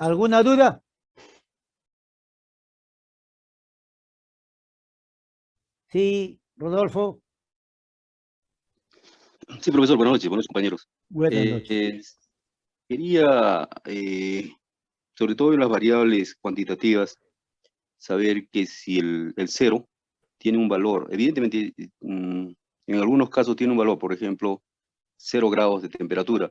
¿Alguna duda? Sí, Rodolfo. Sí, profesor, buenas noches, buenos compañeros. Buenas Eh, noches. eh, quería, eh, sobre todo en las variables cuantitativas, saber que si el, el cero tiene un valor, evidentemente, mm, en algunos casos tiene un valor, por ejemplo, cero grados de temperatura,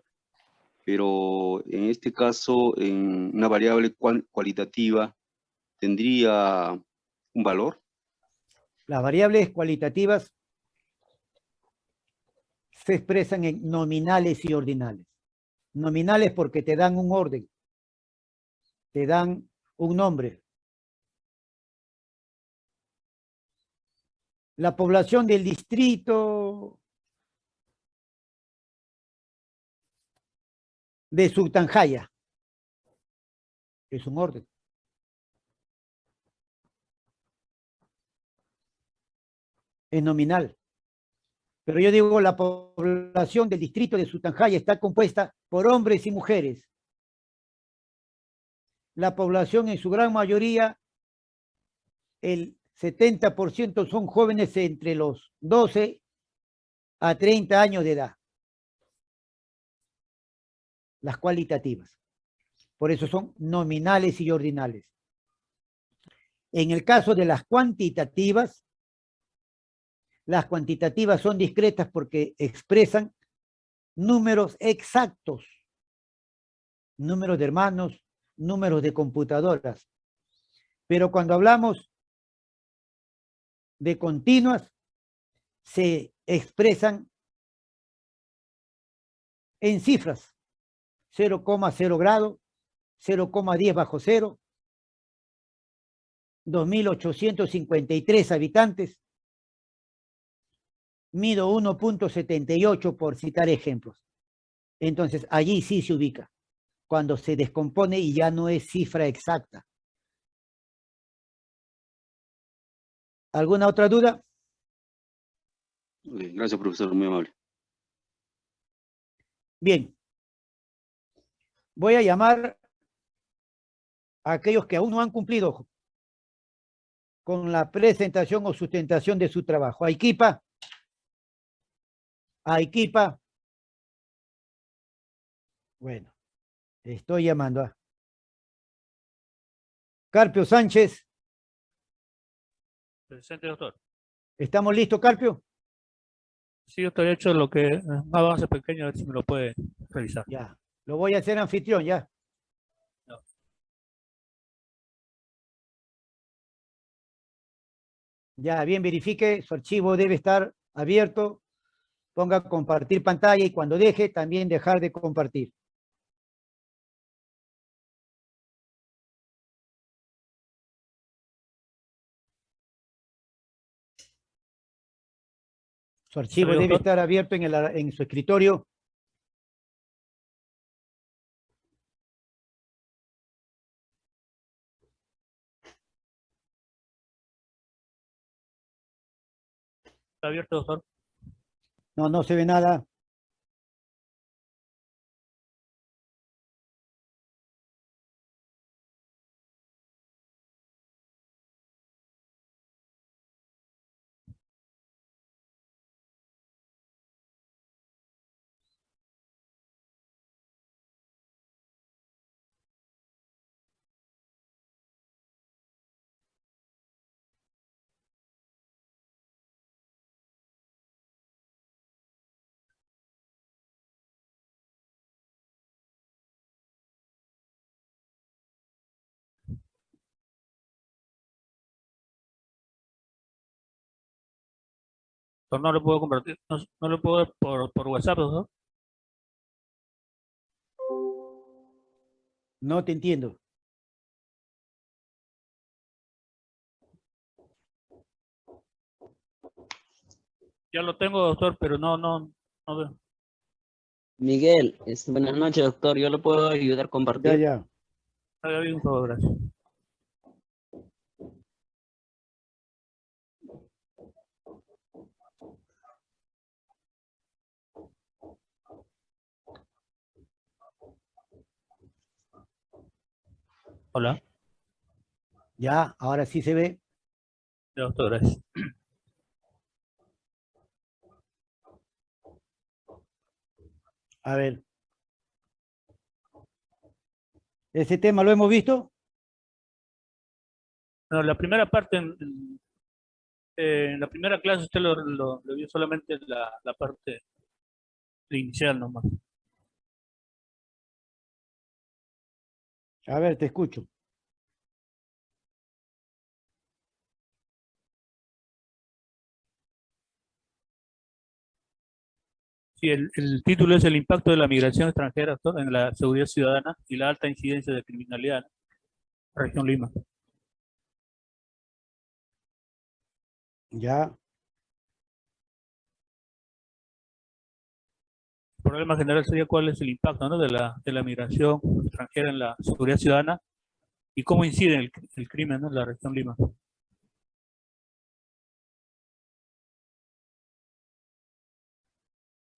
pero en este caso, en una variable cualitativa, ¿tendría un valor? Las variables cualitativas se expresan en nominales y ordinales. Nominales porque te dan un orden, te dan un nombre. La población del distrito de Sultanjaya es un orden. Es nominal. Pero yo digo, la población del distrito de Sultanjaya está compuesta por hombres y mujeres. La población en su gran mayoría, el 70% son jóvenes entre los 12 a 30 años de edad. Las cualitativas. Por eso son nominales y ordinales. En el caso de las cuantitativas, las cuantitativas son discretas porque expresan números exactos, números de hermanos, números de computadoras. Pero cuando hablamos de continuas, se expresan en cifras, 0,0 grado, 0,10 bajo cero, 2.853 habitantes, mido 1.78 por citar ejemplos. Entonces, allí sí se ubica, cuando se descompone y ya no es cifra exacta. ¿Alguna otra duda? Gracias, profesor, muy amable. Bien. Voy a llamar a aquellos que aún no han cumplido con la presentación o sustentación de su trabajo. Aikipa. Aikipa. Bueno, estoy llamando a Carpio Sánchez. Presente, doctor. ¿Estamos listos, Carpio? Sí, doctor, he hecho lo que eh, un avance pequeño, a ver si me lo puede revisar. Ya. Lo voy a hacer anfitrión, ya. No. Ya, bien, verifique, su archivo debe estar abierto. Ponga compartir pantalla y cuando deje, también dejar de compartir. Su archivo debe estar abierto en, el, en su escritorio. Abierto, doctor? No, no se ve nada. No lo puedo compartir, no, no lo puedo ver por, por WhatsApp, doctor. No te entiendo. Ya lo tengo, doctor, pero no, no, no veo. Miguel, buenas noches, doctor. ¿Yo lo puedo ayudar a Ya, compartir? ya. Haga bien, por favor, gracias. Hola. Ya, ahora sí se ve. Doctor, gracias. A ver. ¿Ese tema lo hemos visto? No, la primera parte, en, eh, en la primera clase usted lo, lo- lo vio solamente la, la parte inicial nomás. A ver, te escucho. Sí, el, el título es el impacto de la migración extranjera en la seguridad ciudadana y la alta incidencia de criminalidad en la región Lima. Ya. Problema general sería cuál es el impacto ¿no? de, la, de la migración extranjera en la seguridad ciudadana y cómo incide el, el crimen ¿no? en la región Lima.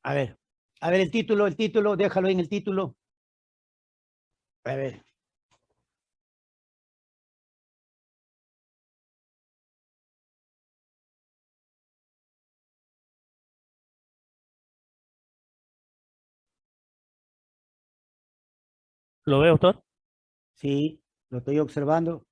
A ver. A ver el título, el título, déjalo en el título. A ver. ¿Lo ve, doctor? Sí, lo estoy observando.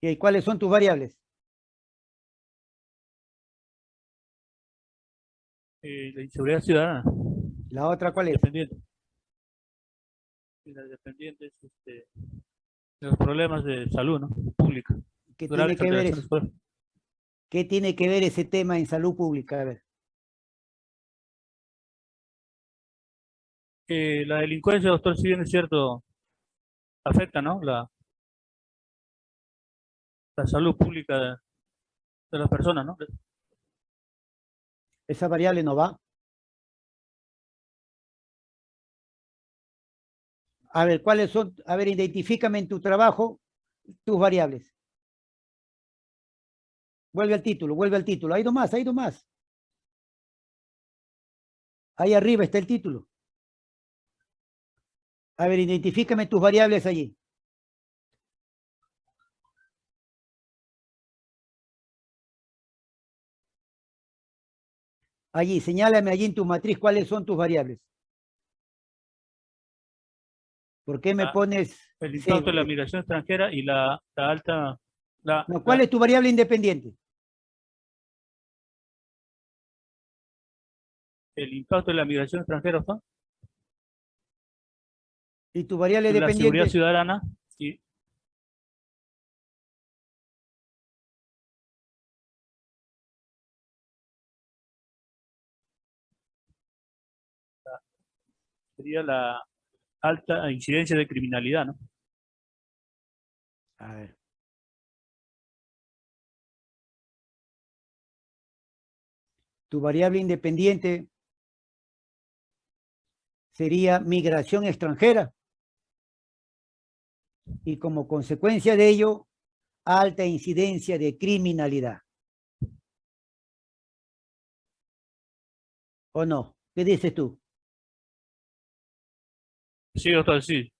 ¿Y cuáles son tus variables? Eh, la inseguridad ciudadana, La otra, ¿cuál es? dependiente. Las dependientes este, de los problemas de salud ¿no? pública. ¿Qué tiene que ver alteraciones eso? por- ¿Qué tiene que ver ese tema en salud pública? A ver. Eh, la delincuencia, doctor, si bien es cierto, afecta, ¿no? La, la salud pública de, de las personas, ¿no? Esa variable no va. A ver, ¿cuáles son? A ver, identifícame en tu trabajo tus variables. Vuelve al título, vuelve al título. Hay dos más, hay dos más. Ahí arriba está el título. A ver, identifícame tus variables allí. Allí, señálame allí en tu matriz cuáles son tus variables. ¿Por qué me Ah, pones? El impacto de la migración extranjera y la, la alta... La, No, ¿Cuál la- es tu variable independiente? El impacto de la migración extranjera, doctor? Y tu variable en la seguridad dependiente. ciudadana la- sería la alta incidencia de criminalidad, ¿no? A ver. Tu variable independiente sería migración extranjera. Y como consecuencia de ello, alta incidencia de criminalidad. ¿O no? ¿Qué dices tú? Sí, doctor, sí.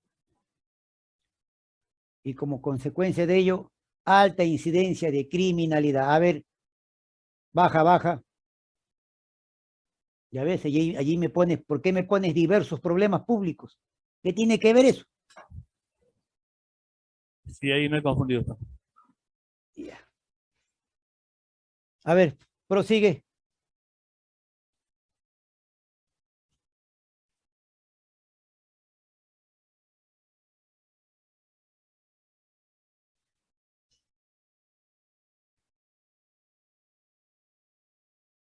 y como consecuencia de ello, alta incidencia de criminalidad. A ver, baja, baja. Ya ves, allí, allí me pones, ¿por qué me pones diversos problemas públicos? ¿Qué tiene que ver eso? Sí, ahí me he confundido. Ya. A ver, prosigue.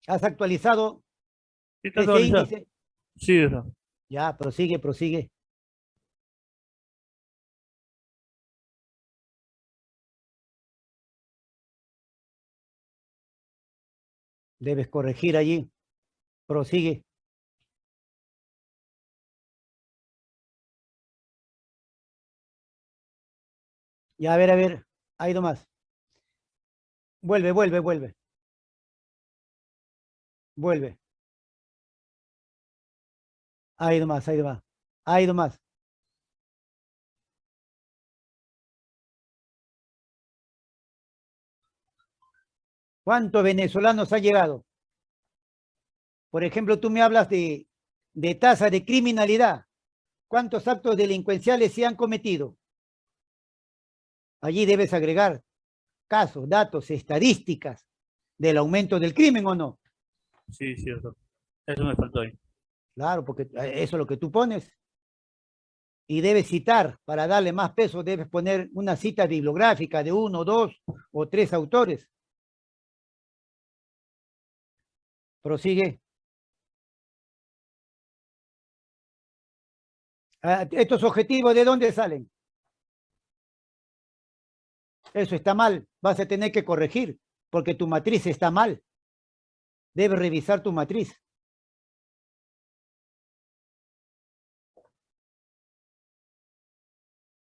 ¿Has actualizado Sí. Ya, prosigue, prosigue. Debes corregir allí. Prosigue. Ya, a ver, a ver. Ha ido más. Vuelve, vuelve, vuelve. Vuelve. Ahí nomás, ahí nomás. Ahí nomás. ¿Cuántos venezolanos ha llegado? Por ejemplo, tú me hablas de, de tasa de criminalidad. ¿Cuántos actos delincuenciales se han cometido? Allí debes agregar casos, datos, estadísticas del aumento del crimen o no. Sí, cierto. Eso me faltó ahí. Claro, porque eh, eso es lo que tú pones. Y debes citar, para darle más peso, debes poner una cita bibliográfica de uno, dos o tres autores. Prosigue. Ah, ¿Estos objetivos de dónde salen? Eso está mal. Vas a tener que corregir, porque tu matriz está mal. Debes revisar tu matriz.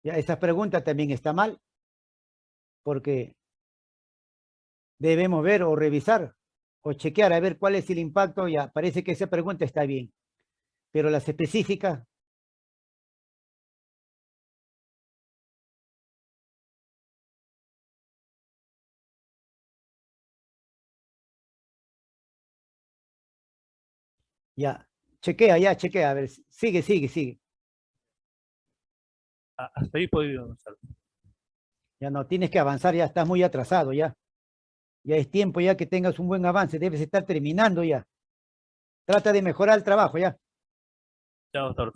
Ya, esa pregunta también está mal, porque debemos ver o revisar o chequear a ver cuál es el impacto. Ya, parece que esa pregunta está bien, pero las específicas Ya, chequea, ya, chequea, a ver, sigue, sigue, sigue. Hasta ahí podido avanzar. Ya no, tienes que avanzar, ya estás muy atrasado ya. Ya es tiempo ya que tengas un buen avance, debes estar terminando ya. Trata de mejorar el trabajo ya. Ya, doctor.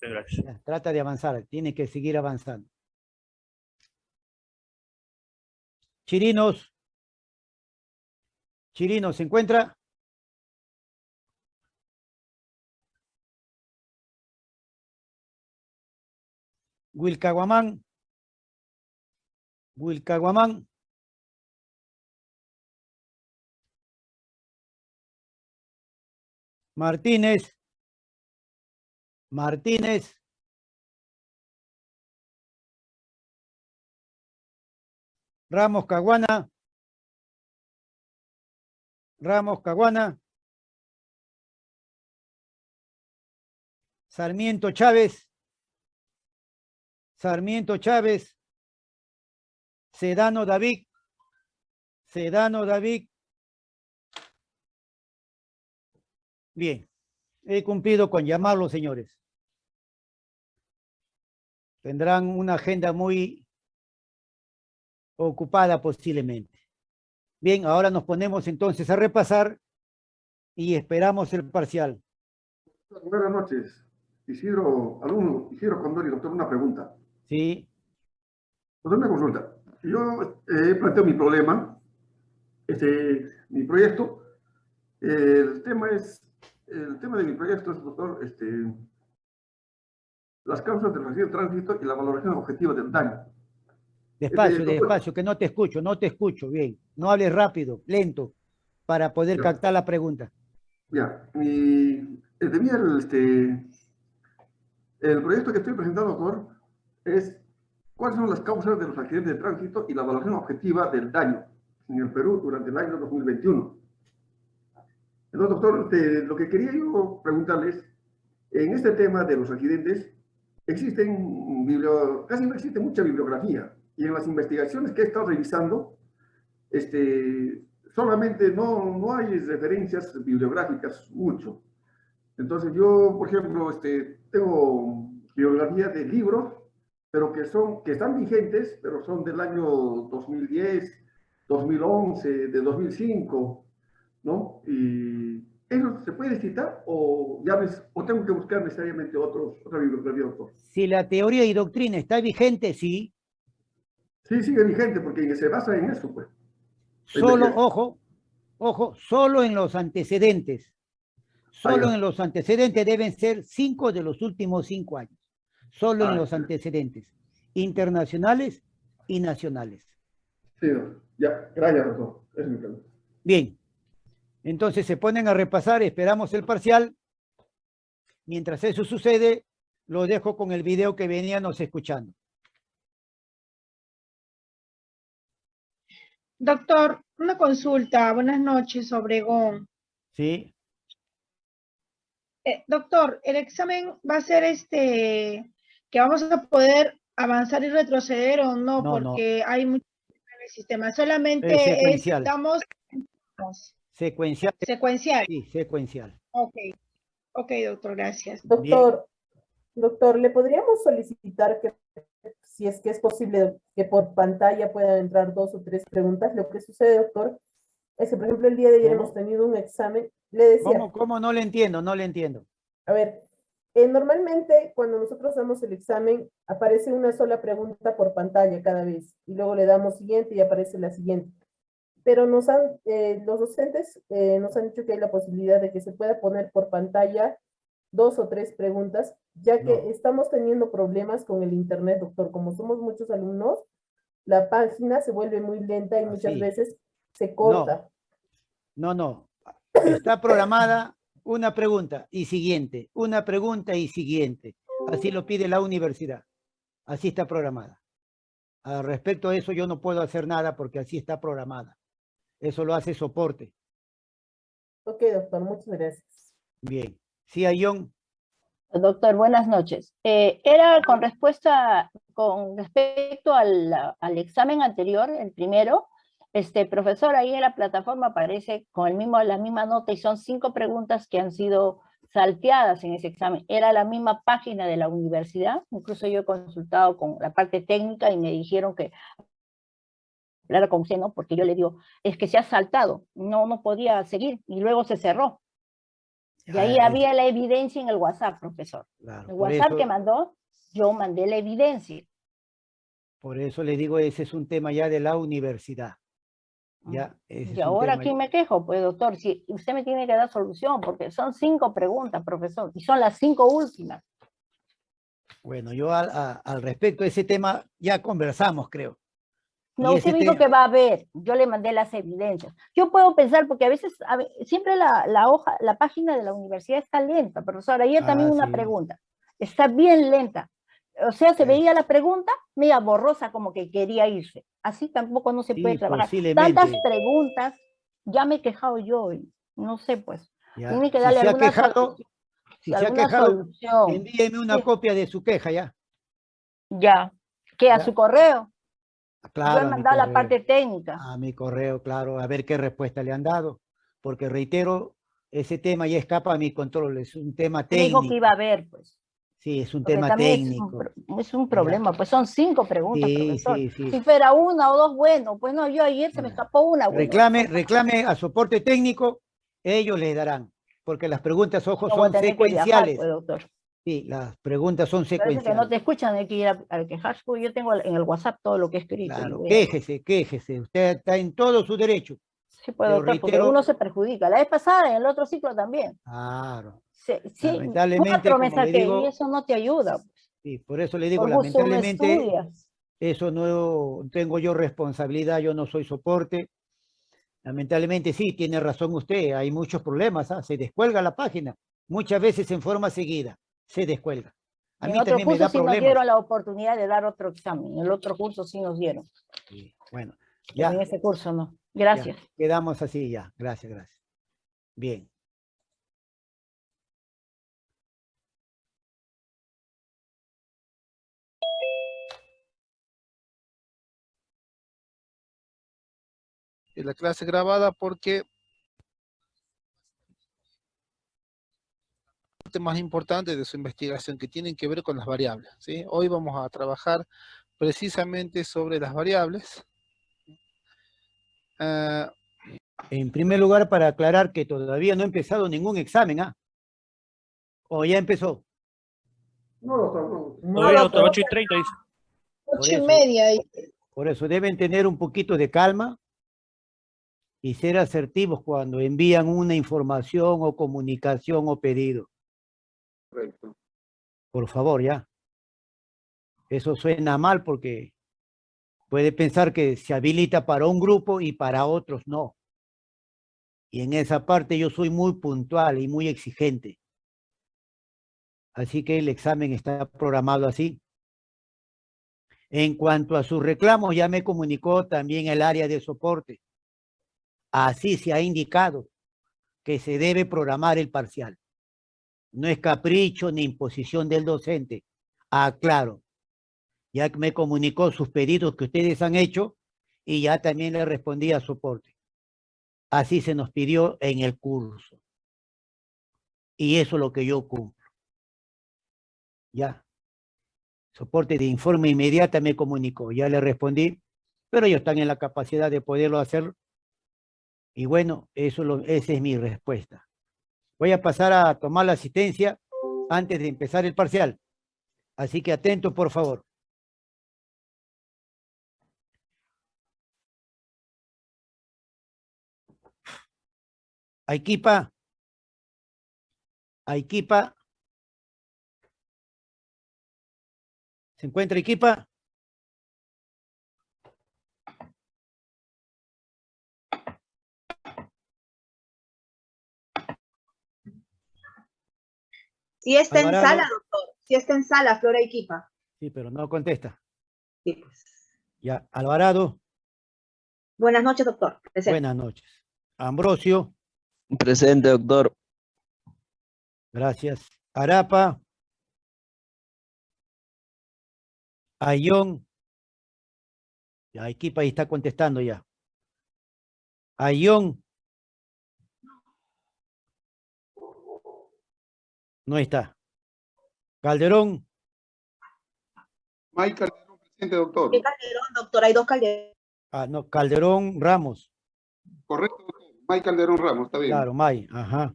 Gracias. ya trata de avanzar, tienes que seguir avanzando. Chirinos. Chirinos, ¿se encuentra? Wilcaguamán. Wilcaguamán. Martínez. Martínez. Ramos Caguana. Ramos Caguana. Sarmiento Chávez. Sarmiento Chávez. Sedano David. Sedano David. Bien, he cumplido con llamarlos, señores. Tendrán una agenda muy ocupada posiblemente. Bien, ahora nos ponemos entonces a repasar y esperamos el parcial. Buenas noches. Isidro, alumno, Isidro Condori, doctor, una pregunta. Sí, Doctor, una consulta. Yo eh, he planteado mi problema, este, mi proyecto. El tema es, el tema de mi proyecto es, doctor, este, las causas del accidente de tránsito y la valoración objetiva del daño. despacio, doctor. despacio, que no te escucho, no te escucho, bien. No hables rápido, lento, para poder Ya. captar la pregunta. Ya, mi, el, este, el proyecto que estoy presentando, doctor, es cuáles son las causas de los accidentes de tránsito y la evaluación objetiva del daño en el Perú durante el año 2021. Entonces, doctor, este, lo que quería yo preguntarles, en este tema de los accidentes, existen, casi no existe mucha bibliografía, y en las investigaciones que he estado revisando, este, solamente no, no hay referencias bibliográficas mucho. Entonces yo, por ejemplo, este, tengo bibliografía de libros, pero que, son, que están vigentes, pero son del año 2010, 2011, de 2005, ¿no? Y ¿eso se puede citar o, ya ves, o tengo que buscar necesariamente otros, otra bibliografía? Si la teoría y doctrina está vigente, sí, Sí, sigue vigente porque se basa en eso, pues. Solo, ojo, ojo, solo en los antecedentes. Solo en los antecedentes deben ser cinco de los últimos cinco años. Solo Ah, en los ya. antecedentes, internacionales y nacionales. Sí, doctor. ya, gracias, doctor. Esa es mi pregunta. Bien, entonces se ponen a repasar, esperamos el parcial. Mientras eso sucede, lo dejo con el video que veníamos escuchando. Doctor, una consulta. Buenas noches, Obregón. ¿Sí? Eh, doctor, el examen va a ser este, que vamos a poder avanzar y retroceder o no, No, no. porque hay mucho en el sistema. Solamente secuencial. estamos Secuencial, secuencial. sí, secuencial. Ok. Ok, doctor, gracias. Doctor, doctor, ¿le podríamos solicitar que, si es que es posible, que por pantalla puedan entrar dos o tres preguntas? Lo que sucede, doctor, es que, por ejemplo, el día de ayer ¿Cómo? hemos tenido un examen, le decía, ¿Cómo, cómo? No le entiendo, no le entiendo. a ver, eh, normalmente cuando nosotros damos el examen, aparece una sola pregunta por pantalla cada vez, y luego le damos siguiente y aparece la siguiente. Pero nos han, eh, los docentes eh, nos han dicho que hay la posibilidad de que se pueda poner por pantalla dos o tres preguntas, ya que No. estamos teniendo problemas con el internet, doctor. Como somos muchos alumnos, la página se vuelve muy lenta y muchas veces se corta. No, no. Está programada una pregunta y siguiente, una pregunta y siguiente. Así lo pide la universidad. Así está programada. Al respecto a eso yo no puedo hacer nada porque así está programada. Eso lo hace soporte. Ok, doctor, muchas gracias. Bien. Sí, Ayón. Doctor, buenas noches. Eh, era con respuesta, con respecto al, al examen anterior, el primero, este profesor ahí en la plataforma aparece con el mismo, la misma nota y son cinco preguntas que han sido salteadas en ese examen. Era la misma página de la universidad, incluso yo he consultado con la parte técnica y me dijeron que hablar con usted, ¿no? Porque yo le digo, es que se ha saltado, no, no podía seguir y luego se cerró. Y ahí Ah, había la evidencia en el WhatsApp, profesor. claro, El WhatsApp eso- que mandó, yo mandé la evidencia. Por eso le digo, ese es un tema ya de la universidad. Ya, Y ahora aquí me quejo, pues doctor, si usted me tiene que dar solución, porque son cinco preguntas, profesor, y son las cinco últimas. Bueno, yo al, a- al respecto de ese tema ya conversamos, creo. No, usted dijo que va a ver, yo le mandé las evidencias. Yo puedo pensar, porque a veces, a siempre la, la hoja, la página de la universidad está lenta, profesor. Ayer también Ah, una sí. pregunta, está bien lenta. O sea, se veía la pregunta, media borrosa, como que quería irse. Así tampoco no se puede Sí, trabajar. Tantas preguntas, ya me he quejado yo, y no sé, pues. Ya, Tiene que si darle se ha alguna quejado, si se ha quejado, solución. envíeme una Sí. copia de su queja ya. Ya. Que a Ya. su correo. Claro, yo a he mi mandado la correo. parte técnica. A mi correo, claro, a ver qué respuesta le han dado. Porque reitero, ese tema ya escapa a mi control, es un tema Me dijo técnico. que iba a ver, pues. Sí, es un Porque tema también es un técnico. Es un, problema, pues son cinco preguntas, Sí, profesor. sí, sí. Si fuera una o dos, bueno, pues no, yo ayer se me escapó una. bueno. Reclame, reclame a soporte técnico, ellos le darán. Porque las preguntas, ojo, No son viajar, secuenciales. pues, doctor. Sí, las preguntas son Parece que no secuenciales. te escuchan, hay que ir a, a quejarse, porque yo tengo en el WhatsApp todo lo que he escrito. Claro, a- quéjese, quéjese. Usted está en todo su derecho. Sí, pues, pero doctor, porque uno se perjudica. La vez pasada, en el otro ciclo también. Claro. Sí, sí, Lamentablemente, cuatro me como le saqué, digo, y eso no te ayuda. Sí, por eso le digo, Por lamentablemente, estudia. eso no tengo yo responsabilidad, yo no soy soporte. Lamentablemente sí, tiene razón usted, hay muchos problemas, ¿ah? se descuelga la página, muchas veces en forma seguida, se descuelga. A En mí otro también me curso da sí nos problemas. dieron la oportunidad de dar otro examen. En el otro curso sí nos dieron. Sí, Bueno, pero ya, En ese curso no. ya, Gracias. quedamos así ya, gracias, gracias. Bien. La clase grabada porque parte más importante de su investigación que tienen que ver con las variables. ¿sí? Hoy vamos a trabajar precisamente sobre las variables. Ah, En primer lugar, para aclarar que todavía no ha empezado ningún examen, ¿ah? ¿O ya empezó? No, doctor, no. No, doctor, 8 y 30 dice. Ocho y eso. media. Por eso deben tener un poquito de calma y ser asertivos cuando envían una información o comunicación o pedido. Correcto. Por favor, ya. Eso suena mal porque puede pensar que se habilita para un grupo y para otros no. Y en esa parte yo soy muy puntual y muy exigente. Así que el examen está programado así. En cuanto a sus reclamos, ya me comunicó también el área de soporte. Así se ha indicado que se debe programar el parcial. No es capricho ni imposición del docente. Aclaro. Ya que me comunicó sus pedidos que ustedes han hecho y ya también le respondí a soporte. Así se nos pidió en el curso. Y eso es lo que yo cumplo. Ya. Soporte de informe inmediata me comunicó. Ya le respondí, pero ellos están en la capacidad de poderlo hacer. Y bueno, eso lo, esa es mi respuesta. Voy a pasar a tomar la asistencia antes de empezar el parcial. Así que atento, por favor. Aikipa. Aikipa. ¿Se encuentra Aikipa? Sí está en sala, doctor. Sí está en sala, Flora Equipa. Sí, pero no contesta. Sí, pues. Ya, Alvarado, Buenas noches, doctor. Presente. buenas noches. Ambrosio, Presente, doctor. gracias. Arapa. Ayón. Ya, equipa ahí está contestando ya. Ayón. No está. Calderón, Mike Calderón, presente, doctor. ¿Qué Calderón, doctor? Hay dos Calderón. ah, no, Calderón Ramos. Correcto, doctor. Mike Calderón Ramos, está bien. Claro, May, ajá.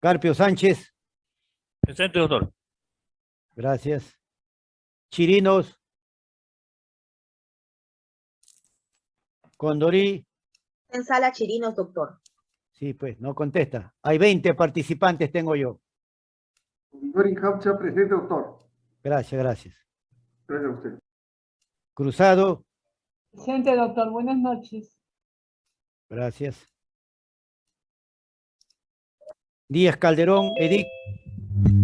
Carpio Sánchez, Presente, doctor. gracias. Chirinos. Condorí, En sala Chirinos, doctor. sí, pues, no contesta. Hay 20 participantes, tengo yo. Presente, doctor. Gracias, gracias. Gracias a usted. Cruzado, Presente, doctor. Buenas noches. gracias. Díaz Calderón, Edith,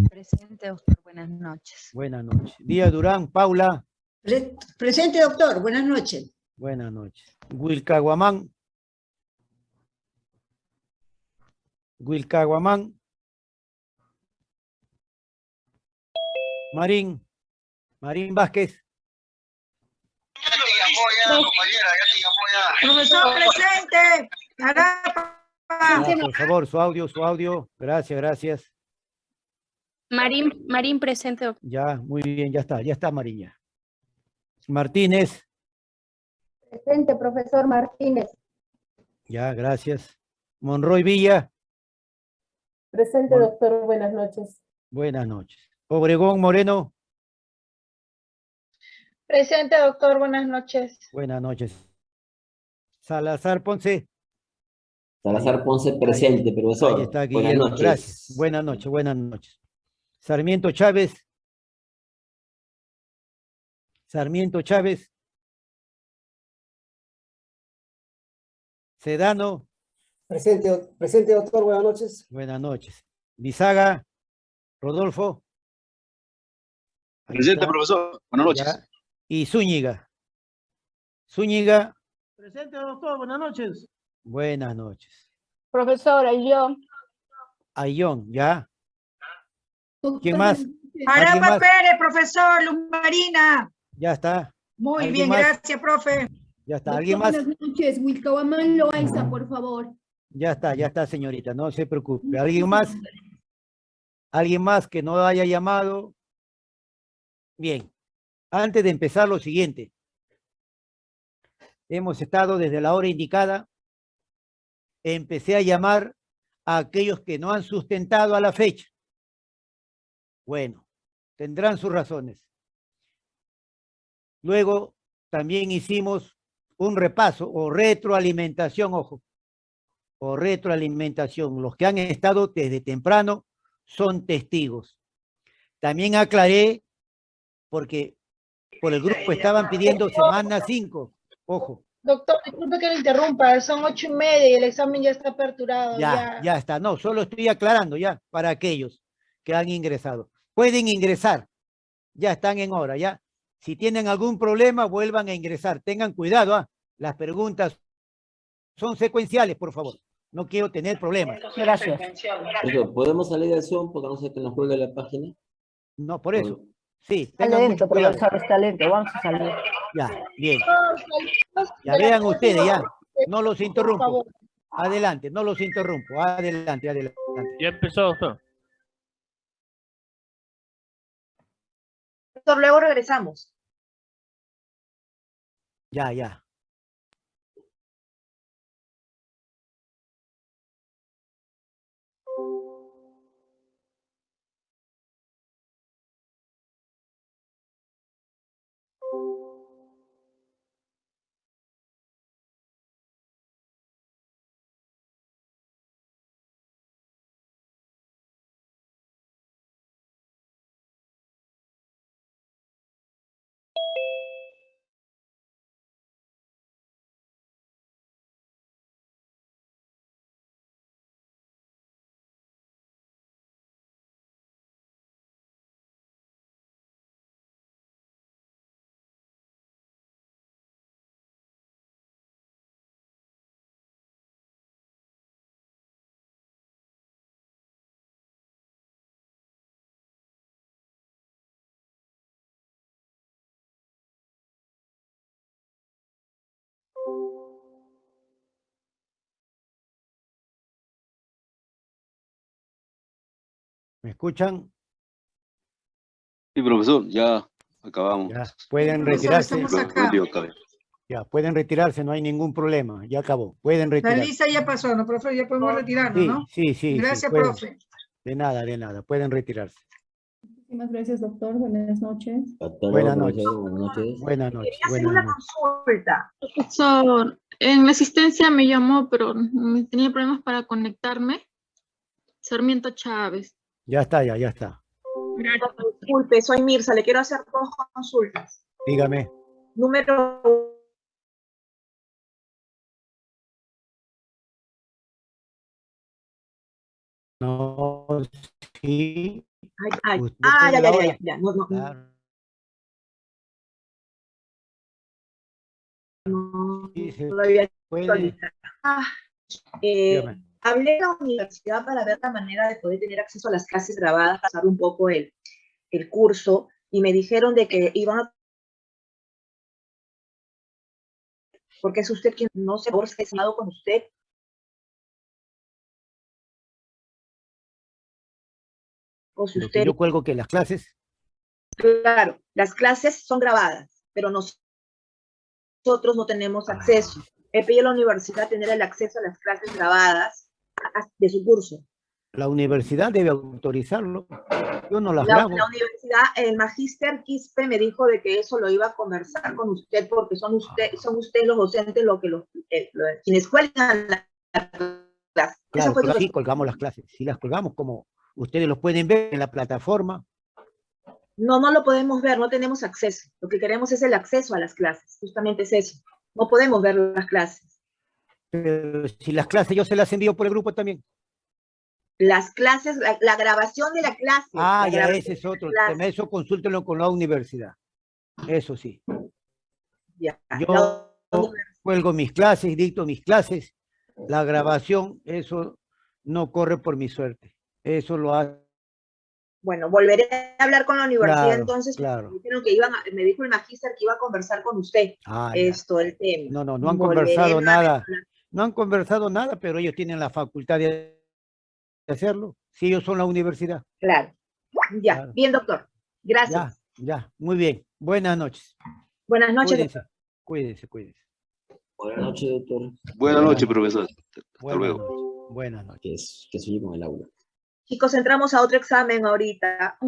Presente, doctor. Buenas noches. buenas noches. Díaz Durán, Paula, Pre- Presente, doctor. Buenas noches. buenas noches. Wilcaguamán, Wilcaguamán. Marín, Marín Vázquez, Profesor, presente. Por favor, su audio, su audio. Gracias, gracias. Marín, Marín presente. Ya, muy bien, ya está, ya está Mariña. Martínez, Presente, profesor Martínez. ya, gracias. Monroy Villa, Presente, Bueno. doctor. Buenas noches. buenas noches. Obregón Moreno, Presente, doctor. Buenas noches. buenas noches. Salazar Ponce, Salazar Ponce presente, profesor. ahí está Buenas noches. gracias. Buenas noches, buenas noches. Sarmiento Chávez, Sarmiento Chávez, Sedano, Presente, presente, doctor. Buenas noches. buenas noches. Bisaga, Rodolfo. Presente, profesor. Buenas noches. Ya. Y Zúñiga. Zúñiga, Presente, doctor. Buenas noches. buenas noches. Profesora, y yo, Ayón, ¿ya? ¿Quién más? ¿Alguien Arapa más? Pérez, profesor, Luz Marina. Ya está, Muy ¿Alguien bien, más? gracias, profe. ya está. ¿Alguien más? Buenas noches, Wilcahuamán Loaiza, por favor. Ya está, ya está, señorita, no se preocupe. ¿Alguien más? ¿Alguien más que no haya llamado? Bien, antes de empezar lo siguiente. Hemos estado desde la hora indicada. Empecé a llamar a aquellos que no han sustentado a la fecha. Bueno, tendrán sus razones. Luego también hicimos un repaso o retroalimentación, ojo, o retroalimentación. Los que han estado desde temprano son testigos. También aclaré, porque por el grupo estaban pidiendo semana 5, ojo, Doctor, disculpe que le interrumpa, son ocho y media y el examen ya está aperturado. ya, ya está. No, solo estoy aclarando ya para aquellos que han ingresado. Pueden ingresar, ya están en hora, ya. Si tienen algún problema, vuelvan a ingresar. Tengan cuidado, ¿ah? las preguntas son secuenciales, por favor. No quiero tener problemas. Gracias. ¿podemos salir del Zoom porque no sé que nos cuelgue la página? No, por eso. Sí, Está tengan lento, mucho cuidado. profesor, está lento. Vamos a salir. Ya, bien. Ya vean ustedes, ya. No los interrumpo. Adelante, no los interrumpo. Adelante, adelante. Ya empezó, doctor. Doctor, luego regresamos. Ya, ya. ¿Me escuchan? Sí, profesor, ya acabamos. Ya, pueden Profesor, retirarse. Ya, pueden retirarse, no hay ningún problema. Ya acabó. Pueden La retirarse. lista ya pasó, ¿no, profe? Ya podemos retirarnos, Sí, ¿no? sí, sí. sí, Gracias, pueden. profe. De nada, de nada. Pueden retirarse. Muchísimas gracias, doctor. Buenas noches. Buenas noches. Buenas noches. Buenas noches. Quería hacer Buenas una consulta. Profesor, en la asistencia me llamó, pero tenía problemas para conectarme. Sarmiento Chávez. Ya está, ya, ya está. Disculpe, soy Mirza, le quiero hacer dos consultas. Dígame. Número No, sí. Ay, ay, Usted ah, ya, ya, ya, ya, ya, no, no, Claro. no, no lo había. Ah, eh, hablé en la universidad para ver la manera de poder tener acceso a las clases grabadas, pasar un poco el, el curso, y me dijeron de que iban a... Porque es usted quien no se ha con usted. O si que usted, yo cuelgo que las clases. claro, las clases son grabadas, pero nos- nosotros no tenemos acceso. He pedido a la universidad tener el acceso a las clases grabadas de su curso. La universidad debe autorizarlo. Yo no las La, grabo. la universidad, el magíster Quispe me dijo de que eso lo iba a conversar con usted porque son usted, son ustedes los docentes los que los, eh, lo- quienes cuelgan la la clase. Esa Claro, pero sí colgamos las clases. Si las colgamos como ustedes lo pueden ver en la plataforma, No, no lo podemos ver, no tenemos acceso. Lo que queremos es el acceso a las clases, justamente es eso. No podemos ver las clases. pero si las clases yo se las envío por el grupo también. Las clases, la, la grabación de la clase. Ah, la ya ese es otro tema. Eso consúltenlo con la universidad. Eso sí. ya. Yo cuelgo mis clases, dicto mis clases. La grabación, eso no corre por mi suerte. Eso lo hace. Bueno, volveré a hablar con la universidad Claro, entonces. porque claro. Me, dijeron que iban a- me dijo el magíster que iba a conversar con usted Ah, ya. esto, el tema. No, no, no han Volveré conversado nada. No han conversado nada, pero ellos tienen la facultad de hacerlo. Si ellos son la universidad. Claro. Ya, Claro. bien, doctor. Gracias. Ya, ya. Muy bien. Buenas noches. Buenas noches. Cuídense, cuídense, cuídense. Buenas noches, doctor. Buenas noches, profesor. Hasta Buenas luego. noches. Buenas noches. Que, es, que sigue con el aula. Chicos, entramos a otro examen ahorita.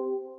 thank you